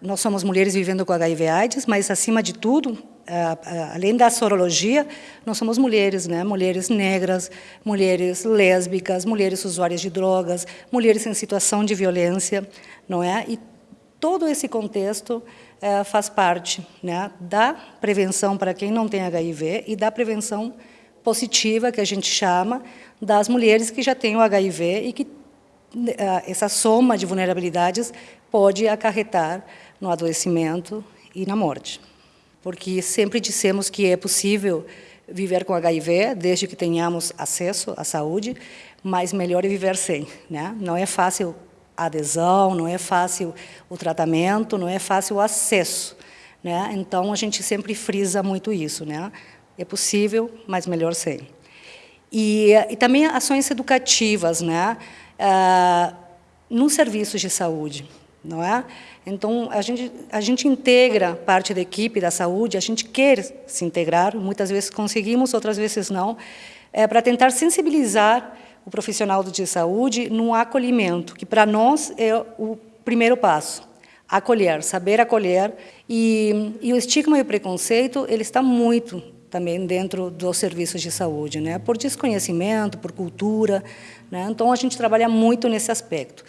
nós somos mulheres vivendo com HIV/AIDS, mas acima de tudo, além da sorologia, nós somos mulheres, né? Mulheres negras, mulheres lésbicas, mulheres usuárias de drogas, mulheres em situação de violência, não é? E todo esse contexto é, faz parte né, da prevenção para quem não tem HIV e da prevenção positiva, que a gente chama, das mulheres que já têm o HIV e que essa soma de vulnerabilidades pode acarretar no adoecimento e na morte. Porque sempre dissemos que é possível viver com HIV, desde que tenhamos acesso à saúde, mas melhor é viver sem. Né? Não é fácil a adesão, não é fácil o tratamento, não é fácil o acesso. Né? Então, a gente sempre frisa muito isso. Né? É possível, mas melhor sem. E, e também ações educativas, né? Ah, nos serviços de saúde não é? Então, a gente, a gente integra parte da equipe da saúde, a gente quer se integrar, muitas vezes conseguimos, outras vezes não, é, para tentar sensibilizar o profissional de saúde no acolhimento, que para nós é o primeiro passo, acolher, saber acolher, e, e o estigma e o preconceito, ele está muito também dentro dos serviços de saúde, né? por desconhecimento, por cultura. Né? Então, a gente trabalha muito nesse aspecto.